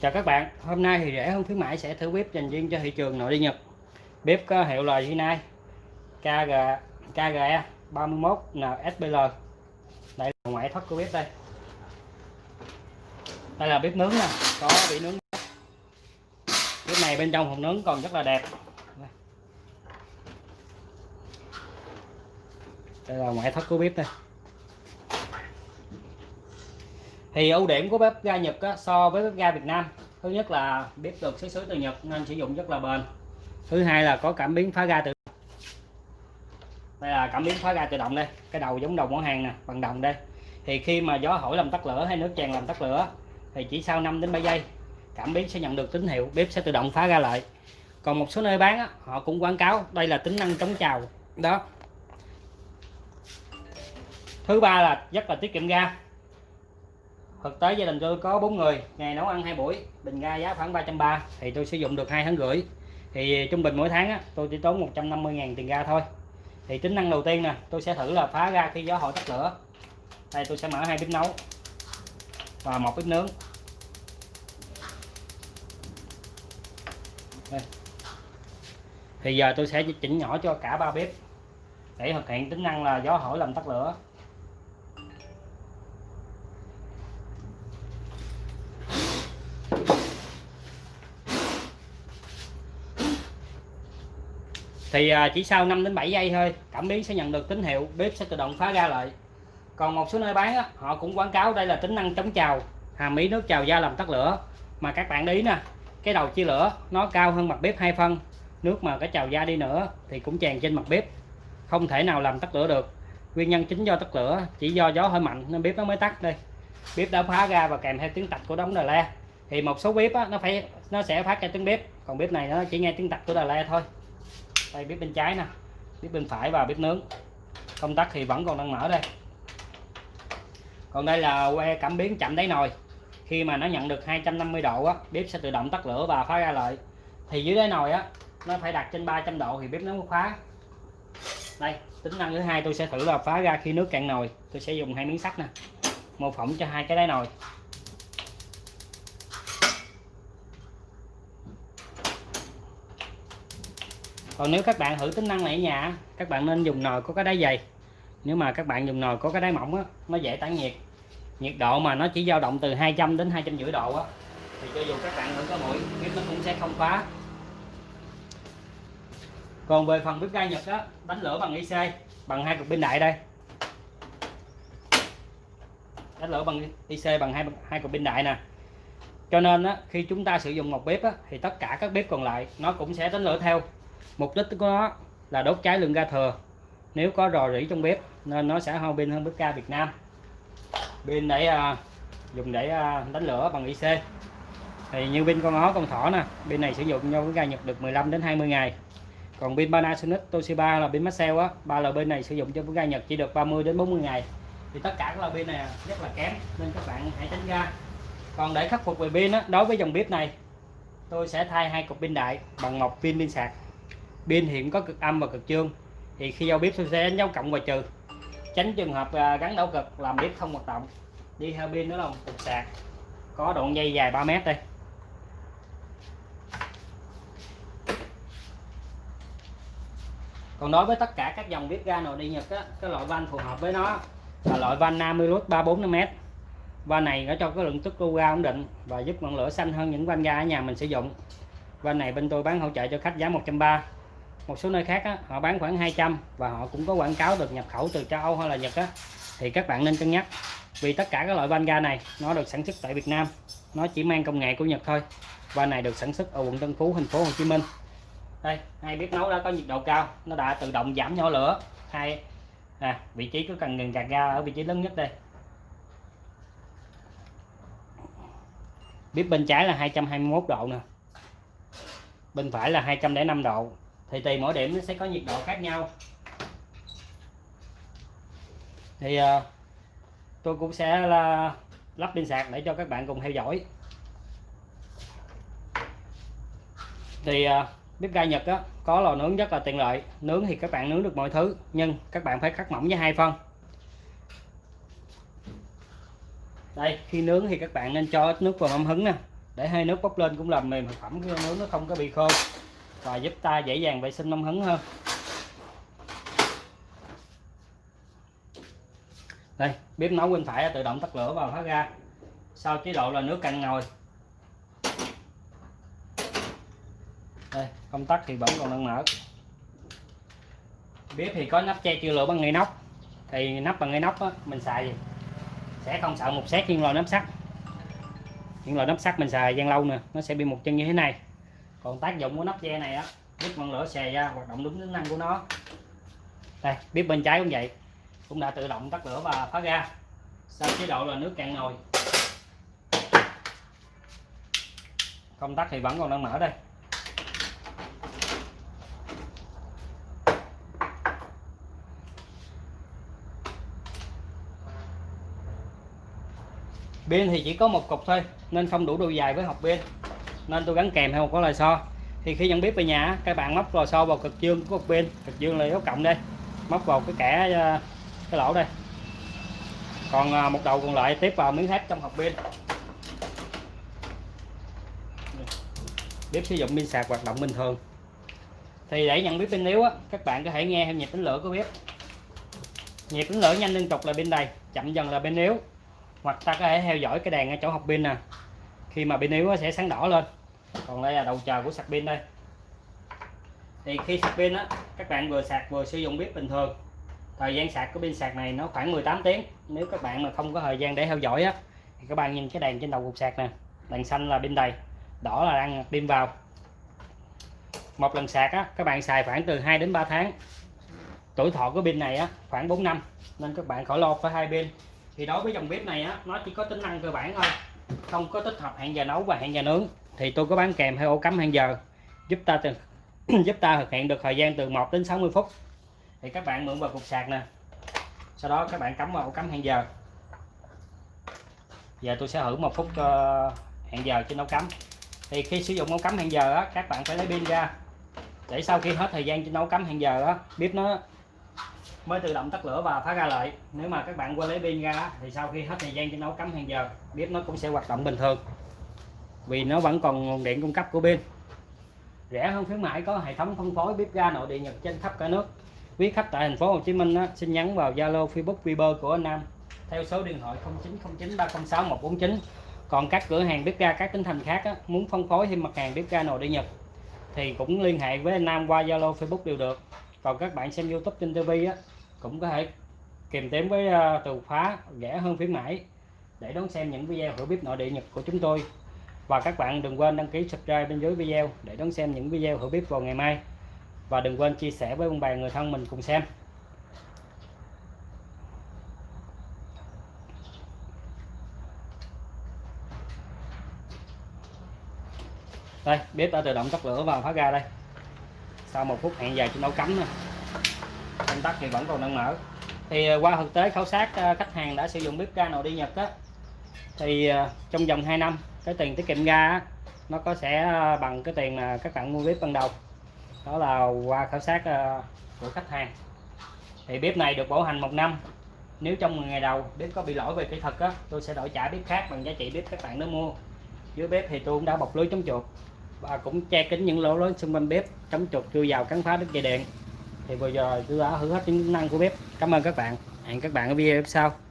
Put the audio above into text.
Chào các bạn, hôm nay thì rẻ hơn khuyến mãi sẽ thử bếp dành riêng cho thị trường nội địa Nhật. Bếp có hiệu là Hyundai KG KGE 31 NSBL. Đây là ngoại thất của bếp đây. Đây là bếp nướng nè, có bị nướng. Bếp này bên trong hộp nướng còn rất là đẹp. Đây là ngoại thất của bếp đây. Thì ưu điểm của bếp ga Nhật á, so với bếp ga Việt Nam thứ nhất là bếp được xuất xứ từ Nhật nên sử dụng rất là bền. Thứ hai là có cảm biến phá ga tự đây là cảm biến phá ga tự động đây cái đầu giống đầu món hàng nè bằng đồng đây. Thì khi mà gió hỏi làm tắt lửa hay nước tràn làm tắt lửa thì chỉ sau 5 đến 7 giây cảm biến sẽ nhận được tín hiệu bếp sẽ tự động phá ra lại. Còn một số nơi bán á, họ cũng quảng cáo đây là tính năng chống trào đó. Thứ ba là rất là tiết kiệm ga thực tế gia đình tôi có bốn người ngày nấu ăn hai buổi bình ga giá khoảng 330 thì tôi sử dụng được hai tháng rưỡi. Thì trung bình mỗi tháng á, tôi chỉ tốn 150.000 tiền ga thôi. Thì tính năng đầu tiên nè tôi sẽ thử là phá ra khi gió hội tắt lửa. Đây tôi sẽ mở hai bếp nấu và một bếp nướng. Đây. thì giờ tôi sẽ chỉnh nhỏ cho cả ba bếp để thực hiện tính năng là gió hỏi làm tắt lửa. Thì à, chỉ sau 5 đến 7 giây thôi cảm biến sẽ nhận được tín hiệu bếp sẽ tự động phá ra lại. Còn một số nơi bán á, họ cũng quảng cáo đây là tính năng chống trào hàm ý nước trào da làm tắt lửa. Mà các bạn ý nè cái đầu chia lửa nó cao hơn mặt bếp hai phân nước mà cái trào da đi nữa thì cũng tràn trên mặt bếp không thể nào làm tắt lửa được. Nguyên nhân chính do tắt lửa chỉ do gió hơi mạnh nên bếp nó mới tắt đây. Bếp đã phá ra và kèm theo tiếng tạch của đống đà le thì một số bếp á, nó phải nó sẽ phát ra tiếng bếp còn bếp này nó chỉ nghe tiếng tạch của đà le thôi đây, bếp bên trái nè. Bếp bên phải và bếp nướng. Công tắc thì vẫn còn đang mở đây. Còn đây là que cảm biến chậm đáy nồi. Khi mà nó nhận được 250 độ á, bếp sẽ tự động tắt lửa và phá ra lại thì dưới đáy nồi á, nó phải đặt trên 300 độ thì bếp nó mới khóa đây, tính năng thứ hai tôi sẽ thử là phá ra khi nước cạn nồi. Tôi sẽ dùng hai miếng sắt nè, mô phỏng cho hai cái đáy nồi. Còn nếu các bạn thử tính năng này ở nhà các bạn nên dùng nồi có cái đáy dày. Nếu mà các bạn dùng nồi có cái đáy mỏng á nó dễ tản nhiệt. Nhiệt độ mà nó chỉ dao động từ 200 đến 250 độ á thì cho dù các bạn thử có mũi bếp nó cũng sẽ không phá còn về phần bếp ga Nhật á đánh lửa bằng IC bằng hai cục pin đại đây. Đánh lửa bằng IC bằng hai hai cục pin đại nè. Cho nên á, khi chúng ta sử dụng một bếp á, thì tất cả các bếp còn lại nó cũng sẽ đánh lửa theo mục đích của nó là đốt cháy lượng ga thừa nếu có rò rỉ trong bếp nên nó sẽ hao pin hơn bếp ga Việt Nam. Pin để à, dùng để à, đánh lửa bằng IC thì như pin con ó con thỏ nè pin này sử dụng cho bếp ga Nhật được 15 đến 20 ngày. Còn pin Panasonic Toshiba là pin Maxell á ba loại pin này sử dụng cho bếp ga Nhật chỉ được 30 đến 40 ngày. Thì tất cả các loại pin này rất là kém nên các bạn hãy tránh ra còn để khắc phục về pin á đối với dòng bếp này tôi sẽ thay hai cục pin đại bằng một pin pin sạc pin hiện có cực âm và cực dương thì khi giao bếp tôi sẽ đánh dấu cộng và trừ. Tránh trường hợp à, gắn đảo cực làm bếp không hoạt động. Đi theo pin nữa là một cục sạc có đoạn dây dài 3 mét đây. Còn đối với tất cả các dòng bếp ga nội địa Nhật á, cái loại van phù hợp với nó là loại van Namilus 345m van này nó cho cái lượng tức lưu ga ổn định và giúp ngọn lửa xanh hơn những van ga ở nhà mình sử dụng. Van này bên tôi bán hỗ trợ cho khách giá 130 một số nơi khác á, họ bán khoảng 200 và họ cũng có quảng cáo được nhập khẩu từ châu Âu hay là Nhật á, thì các bạn nên cân nhắc vì tất cả các loại van ga này nó được sản xuất tại Việt Nam. Nó chỉ mang công nghệ của Nhật thôi. Van này được sản xuất ở quận Tân Phú thành phố Hồ Chí Minh. Đây hai bếp nấu đã có nhiệt độ cao nó đã tự động giảm nhỏ lửa. Hai à, vị trí cứ cần ngừng gạt ga ở vị trí lớn nhất đây. Bếp bên trái là 221 độ nè. Bên phải là 205 độ thì tùy mỗi điểm nó sẽ có nhiệt độ khác nhau. Thì uh, tôi cũng sẽ là lắp pin sạc để cho các bạn cùng theo dõi. Thì uh, bếp ga Nhật á, có lò nướng rất là tiện lợi. Nướng thì các bạn nướng được mọi thứ nhưng các bạn phải cắt mỏng với hai phân. Đây khi nướng thì các bạn nên cho ít nước vào mâm hứng nè. Để hơi nước bốc lên cũng làm mềm thực phẩm nướng nó không có bị khô và giúp ta dễ dàng vệ sinh nông hứng hơn. Đây bếp nấu bên phải tự động tắt lửa và thoát ra sau chế độ là nước cạn nồi. Đây công tắc thì vẫn còn đang mở. Bếp thì có nắp che chưa lửa bằng ngay nóc. thì nắp bằng ngay nóc á, mình xài sẽ không sợ một xét nhưng lò nắp sắt. Những loại nắp sắt mình xài gian lâu nè nó sẽ bị một chân như thế này còn tác dụng của nắp che này á, giúp ngọn lửa xè ra, hoạt động đúng tính năng của nó. Đây bếp bên trái cũng vậy. Cũng đã tự động tắt lửa và phát ra. Sau chế độ là nước cạn nồi. Công tắc thì vẫn còn đang mở đây. Pin thì chỉ có một cục thôi, nên không đủ độ dài với hộp pin nên tôi gắn kèm theo một cái lò xo. Thì khi nhận biết về nhà các bạn móc lò xo vào cực dương của cục pin cực dương là dấu cộng đây. Móc vào cái kẻ ờ, cái lỗ đây. Còn ờ, một đầu còn lại tiếp vào miếng thép trong hộp pin. Bếp sử dụng pin sạc hoạt động bình thường. Thì để nhận biết pin yếu á, các bạn có thể nghe theo nhịp tính lửa của bếp. Nhịp tính lửa nhanh liên tục là pin đầy chậm dần là pin yếu. Hoặc ta có thể theo dõi cái đèn ở chỗ học pin nè. Khi mà pin yếu sẽ sáng đỏ lên còn đây là đầu chờ của sạc pin đây. Thì khi sạc pin á, các bạn vừa sạc vừa sử dụng bếp bình thường. Thời gian sạc của pin sạc này nó khoảng 18 tiếng. Nếu các bạn mà không có thời gian để theo dõi á, thì các bạn nhìn cái đèn trên đầu cục sạc nè, đèn xanh là pin đầy, đỏ là đang pin vào. Một lần sạc á, các bạn xài khoảng từ 2 đến 3 tháng. Tuổi thọ của pin này á, khoảng 4 năm, nên các bạn khỏi lo phải hai pin. Thì đối với dòng bếp này á, nó chỉ có tính năng cơ bản thôi, không có tích hợp hẹn giờ nấu và hẹn giờ nướng thì tôi có bán kèm hai ổ cắm hẹn giờ giúp ta từ giúp ta thực hiện được thời gian từ 1 đến 60 phút. Thì các bạn mượn vào cục sạc nè. Sau đó các bạn cắm vào ổ cắm hẹn giờ. Giờ tôi sẽ thử một phút uh, hẹn giờ trên ổ cắm. Thì khi sử dụng ổ cắm hẹn giờ á, các bạn phải lấy pin ra. Để sau khi hết thời gian trên ổ cắm hẹn giờ á, bếp nó mới tự động tắt lửa và phá ra lại. Nếu mà các bạn quên lấy pin ra thì sau khi hết thời gian trên nấu cắm hàng giờ bếp nó cũng sẽ hoạt động bình thường vì nó vẫn còn nguồn điện cung cấp của pin rẻ hơn khuyến mãi có hệ thống phân phối bếp ga nội địa nhật trên khắp cả nước. Quý khách tại thành phố Hồ Chí Minh á, xin nhắn vào Zalo Facebook Viber của anh Nam. Theo số điện thoại 0909 306 149 còn các cửa hàng bếp ga các tỉnh thành khác á, muốn phân phối thêm mặt hàng bếp ga nội địa nhật thì cũng liên hệ với anh Nam qua Zalo Facebook đều được. Còn các bạn xem YouTube trên TV á cũng có thể kèm thêm với uh, từ khóa rẻ hơn khuyến mãi để đón xem những video hữu bếp nội địa Nhật của chúng tôi và các bạn đừng quên đăng ký subscribe bên dưới video để đón xem những video hữu biết vào ngày mai. Và đừng quên chia sẻ với ông bà người thân mình cùng xem. Đây, bếp đã tự động tắt lửa và phá ra đây. Sau một phút hẹn dài chúng nấu cắm nè. Công tắc thì vẫn còn đang mở. Thì à, qua thực tế khảo sát à, khách hàng đã sử dụng bếp ga nồi đi Nhật á, thì à, trong vòng 2 năm cái tiền tiết kiệm ra á, nó có sẽ ờ, bằng cái tiền mà các bạn mua bếp ban đầu. Đó là qua khảo sát ờ, của khách hàng. Thì bếp này được bảo hành một năm. Nếu trong 10 ngày đầu bếp có bị lỗi về kỹ thuật á tôi sẽ đổi trả bếp khác bằng giá trị bếp các bạn đã mua. Dưới bếp thì tôi cũng đã bọc lưới chống chuột và cũng che kín những lỗ lớn xung quanh bếp chống chuột chui vào cắn phá đứt dây điện. Thì vừa giờ tôi đã thử hết những tính năng của bếp. Cảm ơn các bạn. Hẹn các bạn ở video sau.